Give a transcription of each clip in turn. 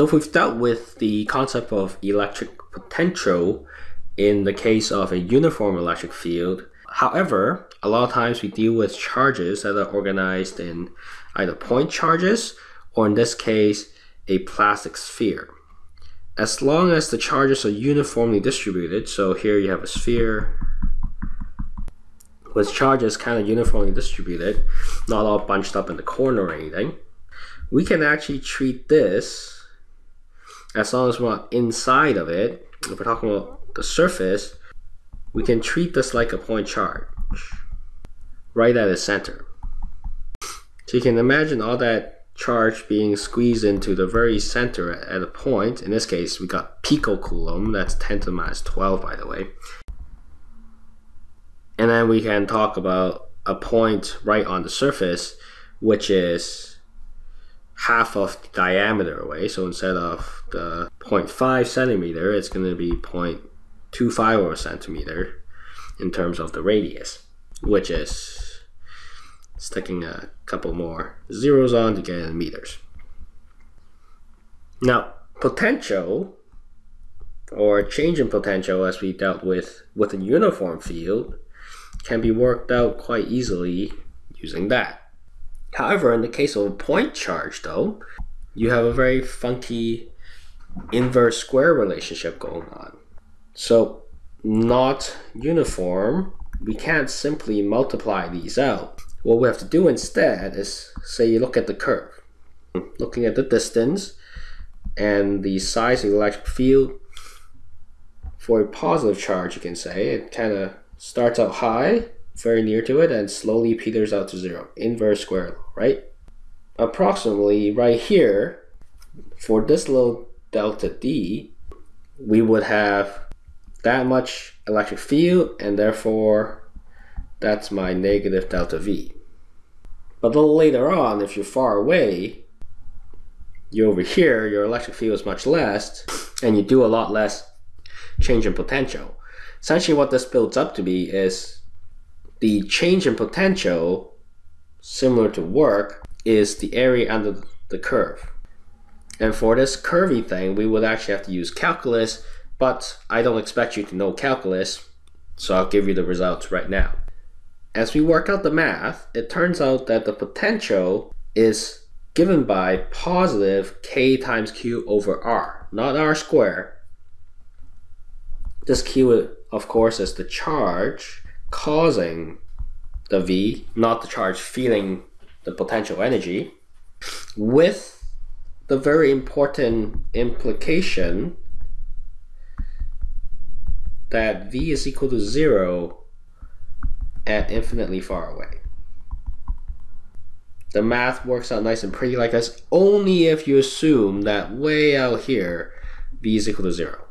So if we've dealt with the concept of electric potential in the case of a uniform electric field, however, a lot of times we deal with charges that are organized in either point charges or in this case, a plastic sphere. As long as the charges are uniformly distributed, so here you have a sphere with charges kind of uniformly distributed, not all bunched up in the corner or anything, we can actually treat this, as long as we're not inside of it, if we're talking about the surface, we can treat this like a point charge right at its center. So you can imagine all that charge being squeezed into the very center at a point. In this case, we got picocoulomb. That's 10 to the minus 12, by the way. And then we can talk about a point right on the surface, which is half of the diameter away. So instead of the 0.5 centimeter, it's going to be 0.25 or centimeter in terms of the radius, which is sticking a couple more zeros on to get in meters. Now, potential or change in potential as we dealt with with a uniform field can be worked out quite easily using that. However, in the case of a point charge though, you have a very funky inverse square relationship going on. So not uniform, we can't simply multiply these out. What we have to do instead is say you look at the curve. Looking at the distance and the size of the electric field for a positive charge you can say it kind of starts out high very near to it and slowly peters out to zero inverse square law right approximately right here for this little delta d we would have that much electric field and therefore that's my negative delta V. But little later on, if you're far away, you're over here, your electric field is much less, and you do a lot less change in potential. Essentially what this builds up to be is the change in potential, similar to work, is the area under the curve. And for this curvy thing, we would actually have to use calculus, but I don't expect you to know calculus, so I'll give you the results right now. As we work out the math, it turns out that the potential is given by positive k times q over r, not r squared. This q, of course, is the charge causing the v, not the charge feeling the potential energy, with the very important implication that v is equal to 0 at infinitely far away. The math works out nice and pretty like this only if you assume that way out here v is equal to 0.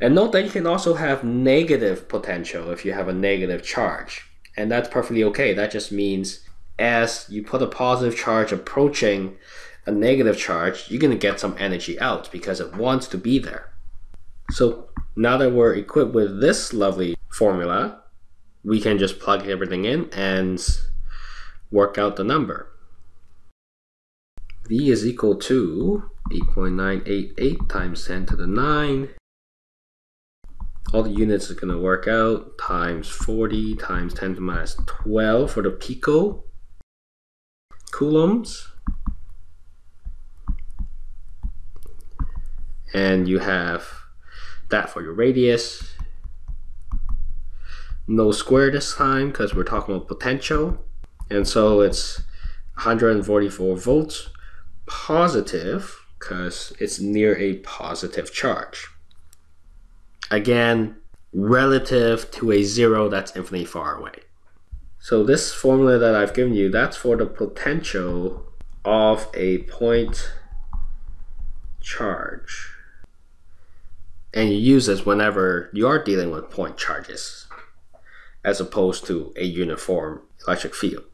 And note that you can also have negative potential if you have a negative charge. And that's perfectly okay. That just means as you put a positive charge approaching a negative charge, you're going to get some energy out because it wants to be there. So now that we're equipped with this lovely formula, we can just plug everything in and work out the number. V is equal to 8.988 times 10 to the 9. All the units are going to work out times 40 times 10 to the minus 12 for the pico coulombs. And you have that for your radius no square this time because we're talking about potential. And so it's 144 volts positive because it's near a positive charge. Again, relative to a zero that's infinitely far away. So this formula that I've given you, that's for the potential of a point charge. And you use this whenever you are dealing with point charges as opposed to a uniform electric field.